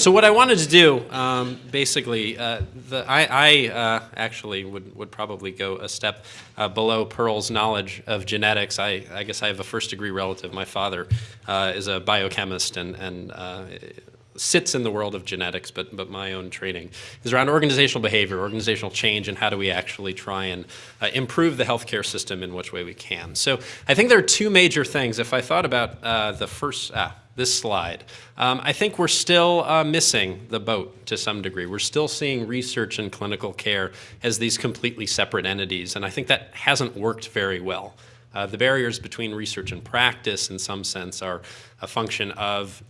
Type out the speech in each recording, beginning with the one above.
So what I wanted to do, um, basically, uh, the, I, I uh, actually would, would probably go a step uh, below Pearl's knowledge of genetics. I, I, guess I have a first degree relative. My father uh, is a biochemist and, and uh, sits in the world of genetics, but, but my own training is around organizational behavior, organizational change, and how do we actually try and uh, improve the healthcare system in which way we can. So I think there are two major things. If I thought about the first, ah, this slide. Um, I think we're still uh, missing the boat to some degree. We're still seeing research and clinical care as these completely separate entities, and I think that hasn't worked very well. Uh, the barriers between research and practice, in some sense, are a function of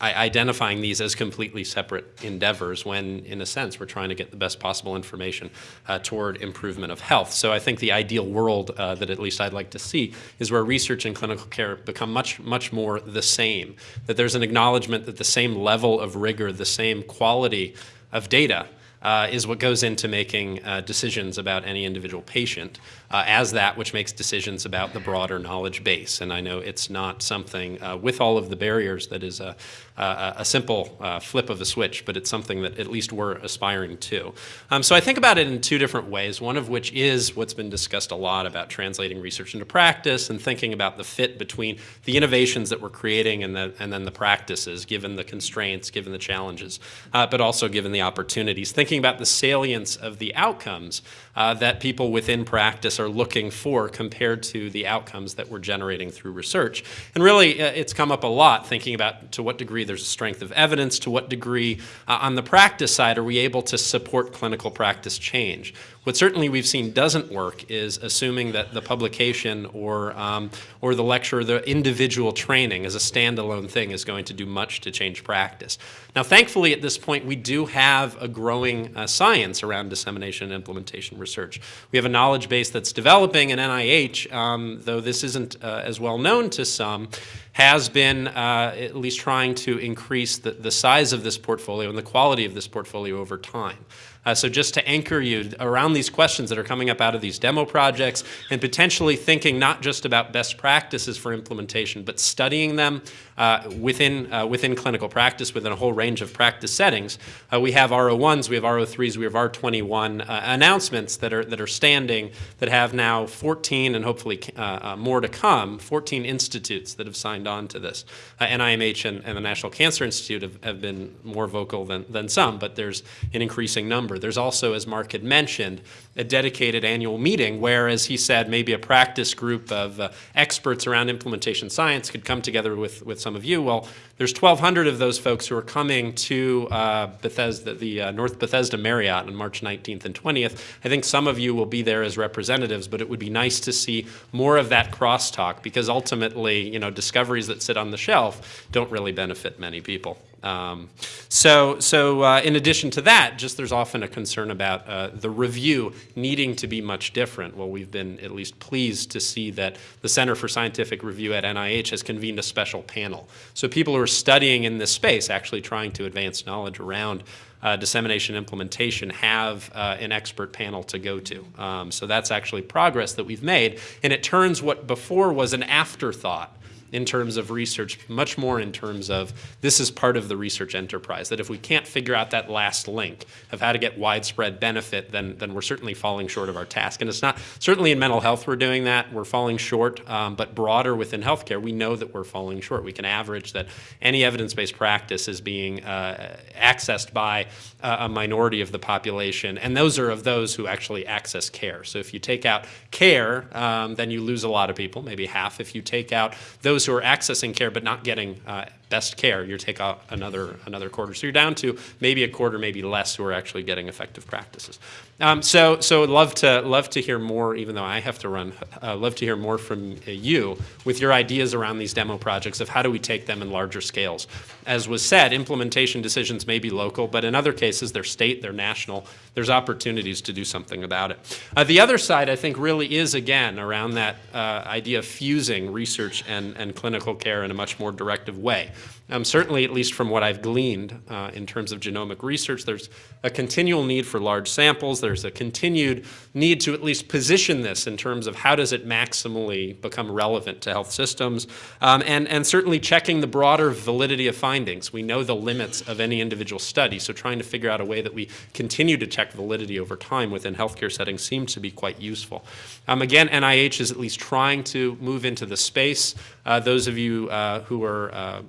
identifying these as completely separate endeavors when, in a sense, we're trying to get the best possible information uh, toward improvement of health. So I think the ideal world uh, that at least I'd like to see is where research and clinical care become much, much more the same, that there's an acknowledgement that the same level of rigor, the same quality of data uh, is what goes into making uh, decisions about any individual patient uh, as that which makes decisions about the broader knowledge base. And I know it's not something uh, with all of the barriers that is a, a, a simple uh, flip of a switch, but it's something that at least we're aspiring to. Um, so I think about it in two different ways, one of which is what's been discussed a lot about translating research into practice and thinking about the fit between the innovations that we're creating and, the, and then the practices, given the constraints, given the challenges, uh, but also given the opportunities. Thinking about the salience of the outcomes uh, that people within practice are looking for compared to the outcomes that we're generating through research. And really, uh, it's come up a lot thinking about to what degree there's a strength of evidence, to what degree uh, on the practice side are we able to support clinical practice change. What certainly we've seen doesn't work is assuming that the publication or, um, or the lecture, or the individual training as a standalone thing is going to do much to change practice. Now, thankfully, at this point, we do have a growing uh, science around dissemination and implementation research. We have a knowledge base that's developing, and NIH, um, though this isn't uh, as well known to some, has been uh, at least trying to increase the, the size of this portfolio and the quality of this portfolio over time. Uh, so just to anchor you around these questions that are coming up out of these demo projects and potentially thinking not just about best practices for implementation, but studying them uh, within, uh, within clinical practice, within a whole range of practice settings. Uh, we have R01s, we have R03s, we have R21 uh, announcements that are, that are standing that have now 14 and hopefully uh, more to come, 14 institutes that have signed on to this. NIMH and, and, the National Cancer Institute have, have been more vocal than, than some, but there's an increasing number. There's also, as Mark had mentioned, a dedicated annual meeting where, as he said, maybe a practice group of uh, experts around implementation science could come together with, with some of you. Well, there's 1,200 of those folks who are coming to uh, Bethesda, the uh, North Bethesda Marriott on March 19th and 20th. I think some of you will be there as representatives, but it would be nice to see more of that crosstalk because ultimately, you know, discoveries that sit on the shelf don't really benefit many people. Um, so, so uh, in addition to that, just there's often a concern about uh, the review needing to be much different. Well, we've been at least pleased to see that the Center for Scientific Review at NIH has convened a special panel. So people who are studying in this space, actually trying to advance knowledge around uh, dissemination implementation have uh, an expert panel to go to. Um, so that's actually progress that we've made. And it turns what before was an afterthought in terms of research, much more in terms of this is part of the research enterprise, that if we can't figure out that last link of how to get widespread benefit, then, then we're certainly falling short of our task. And it's not, certainly in mental health we're doing that, we're falling short, um, but broader within healthcare, we know that we're falling short. We can average that any evidence-based practice is being uh, accessed by uh, a minority of the population, and those are of those who actually access care. So if you take out care, um, then you lose a lot of people, maybe half. If you take out those those who are accessing care but not getting uh, best care, you take out another, another quarter. So you're down to maybe a quarter, maybe less who are actually getting effective practices. Um, so so love to, love to hear more, even though I have to run, uh, love to hear more from you with your ideas around these demo projects of how do we take them in larger scales. As was said, implementation decisions may be local, but in other cases they're state, they're national. There's opportunities to do something about it. Uh, the other side, I think, really is, again, around that uh, idea of fusing research and, and clinical care in a much more directive way. Um, certainly, at least from what I've gleaned uh, in terms of genomic research, there's a continual need for large samples. There's a continued need to at least position this in terms of how does it maximally become relevant to health systems, um, and, and certainly checking the broader validity of findings. We know the limits of any individual study, so trying to figure out a way that we continue to check validity over time within healthcare settings seems to be quite useful. Um, again, NIH is at least trying to move into the space. Uh, those of you uh, who are uh,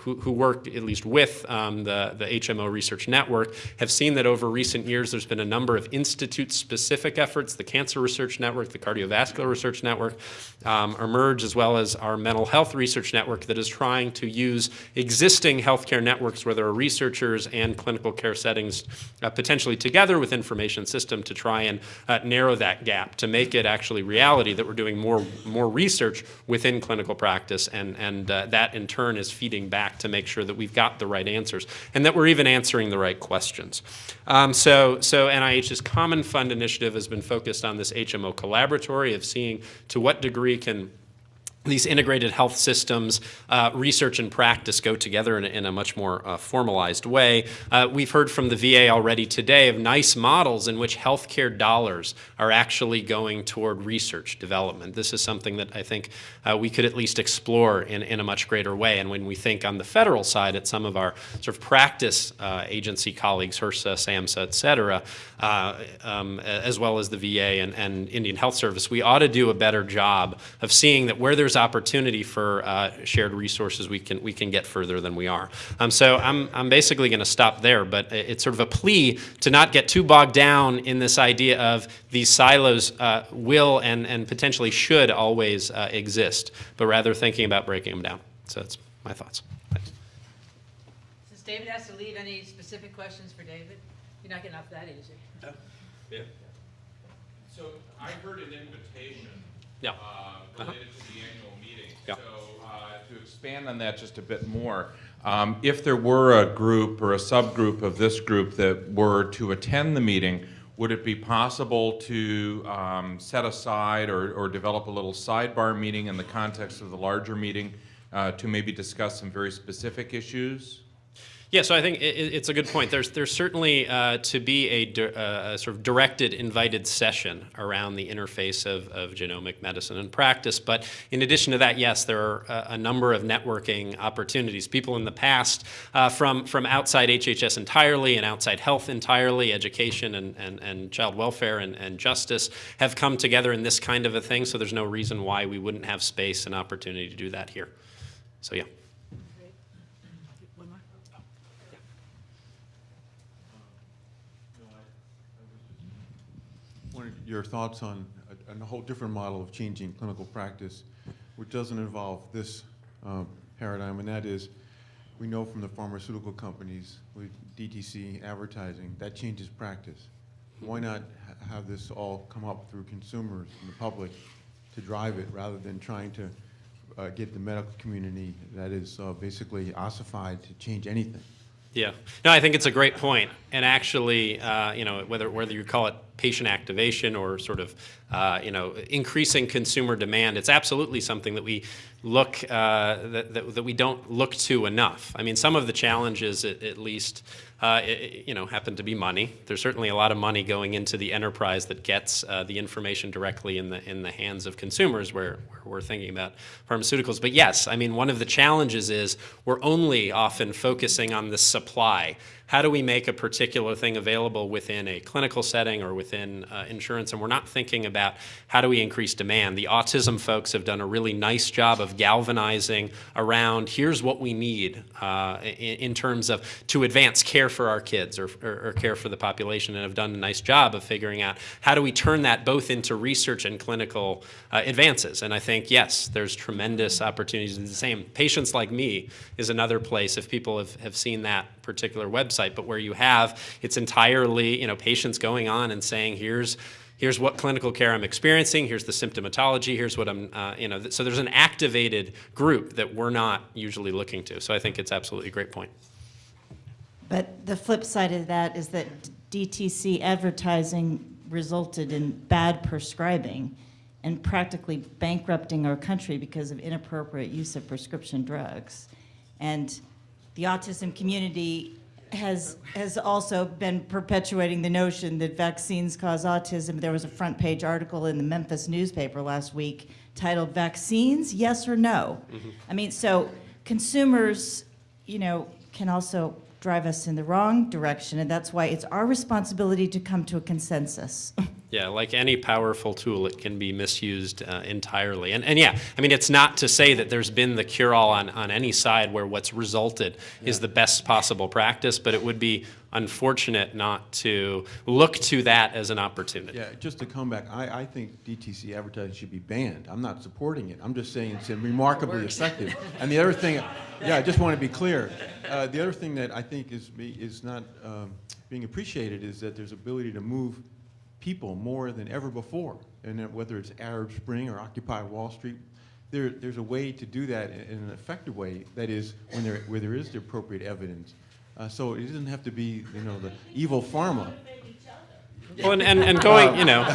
who, who work at least with um, the, the HMO Research Network have seen that over recent years there's been a number of institute-specific efforts, the Cancer Research Network, the Cardiovascular Research Network, um, emerge as well as our Mental Health Research Network that is trying to use existing healthcare networks where there are researchers and clinical care settings uh, potentially together with information system to try and uh, narrow that gap, to make it actually reality that we're doing more, more research within clinical practice. And, and uh, that in turn is feeding back to make sure that we've got the right answers and that we're even answering the right questions. Um, so, so NIH's Common Fund initiative has been focused on this HMO collaboratory of seeing to what degree can these integrated health systems, uh, research and practice go together in a, in a much more uh, formalized way. Uh, we've heard from the VA already today of nice models in which healthcare dollars are actually going toward research development. This is something that I think uh, we could at least explore in, in a much greater way. And when we think on the federal side at some of our sort of practice uh, agency colleagues, HRSA, SAMHSA, et cetera, uh, um, as well as the VA and, and Indian Health Service, we ought to do a better job of seeing that where there's there's opportunity for uh, shared resources, we can we can get further than we are. Um, so I'm I'm basically going to stop there, but it's sort of a plea to not get too bogged down in this idea of these silos uh, will and and potentially should always uh, exist, but rather thinking about breaking them down. So that's my thoughts. Thanks. Since David has to leave, any specific questions for David? You're not getting off that easy. No. Yeah. So I heard an invitation. Yeah. uh. Related to the annual meeting. Yeah. So uh, to expand on that just a bit more, um, if there were a group or a subgroup of this group that were to attend the meeting, would it be possible to um, set aside or, or develop a little sidebar meeting in the context of the larger meeting uh, to maybe discuss some very specific issues? Yeah, so I think it, it's a good point. There's there's certainly uh, to be a, uh, a, sort of directed, invited session around the interface of, of genomic medicine and practice. But in addition to that, yes, there are a, a number of networking opportunities. People in the past, uh, from from outside HHS entirely and outside health entirely, education and and, and child welfare and, and justice have come together in this kind of a thing. So there's no reason why we wouldn't have space and opportunity to do that here. So yeah. Wanted your thoughts on a, a whole different model of changing clinical practice, which doesn't involve this um, paradigm, and that is, we know from the pharmaceutical companies with DTC advertising, that changes practice. Why not ha- have this all come up through consumers and the public to drive it, rather than trying to uh, get the medical community that is uh, basically ossified to change anything? Yeah, no, I think it's a great point. And actually, uh, you know, whether whether you call it patient activation or sort of, uh, you know, increasing consumer demand, it's absolutely something that we look uh, that, that, that we don't look to enough. I mean, some of the challenges, at, at least, uh, it, you know, happen to be money. There's certainly a lot of money going into the enterprise that gets uh, the information directly in the in the hands of consumers, where, where we're thinking about pharmaceuticals. But yes, I mean, one of the challenges is we're only often focusing on the supply. How do we make a particular thing available within a clinical setting or within uh, insurance? And we're not thinking about how do we increase demand. The autism folks have done a really nice job of galvanizing around here's what we need uh, in, in, terms of to advance care for our kids or, or, or, care for the population and have done a nice job of figuring out how do we turn that both into research and clinical uh, advances. And I think, yes, there's tremendous opportunities the same. Patients Like Me is another place if people have, have seen that particular website, but where you have, it's entirely, you know, patients going on and saying, here's, here's what clinical care I'm experiencing, here's the symptomatology, here's what I'm, uh, you know, th so there's an activated group that we're not usually looking to. So I think it's absolutely a great point. But the flip side of that is that DTC advertising resulted in bad prescribing and practically bankrupting our country because of inappropriate use of prescription drugs. And the autism community has, has also been perpetuating the notion that vaccines cause autism. There was a front page article in the Memphis newspaper last week titled Vaccines, Yes or No? Mm-hmm. I mean, so consumers, you know, can also drive us in the wrong direction, and that's why it's our responsibility to come to a consensus. Yeah, like any powerful tool, it can be misused uh, entirely. And, and yeah, I mean, it's not to say that there's been the cure-all on, on any side where what's resulted is the best possible practice, but it would be unfortunate not to look to that as an opportunity. Yeah, just to come back, I, I think DTC advertising should be banned. I'm not supporting it. I'm just saying it's remarkably Works. effective. And the other thing, yeah, I just want to be clear. Uh, the other thing that I think is, is not um, being appreciated is that there's ability to move people more than ever before. And that whether it's Arab Spring or Occupy Wall Street, there, there's a way to do that in in an effective way, that is, when there, where there is the appropriate evidence. Uh, so it doesn't have to be, you know, the evil pharma. Well, and, and, and going, you know,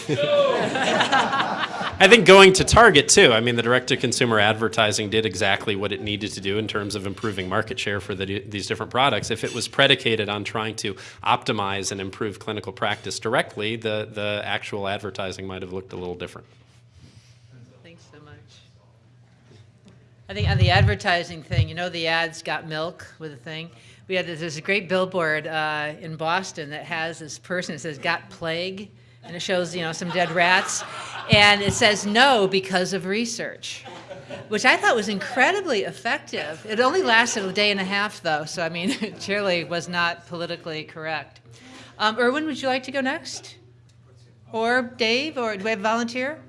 I think going to Target too. I mean, the direct-to-consumer advertising did exactly what it needed to do in terms of improving market share for the, these different products. If it was predicated on trying to optimize and improve clinical practice directly, the, the actual advertising might have looked a little different. Thanks so much. I think on the advertising thing, you know, the ads got milk with the thing. We had, there's a great billboard uh, in Boston that has this person, that says, got plague, and it shows, you know, some dead rats. And it says no because of research, which I thought was incredibly effective. It only lasted a day and a half, though, so I mean, it surely was not politically correct. Um, Erwin, would you like to go next? Or Dave, or do we have a volunteer?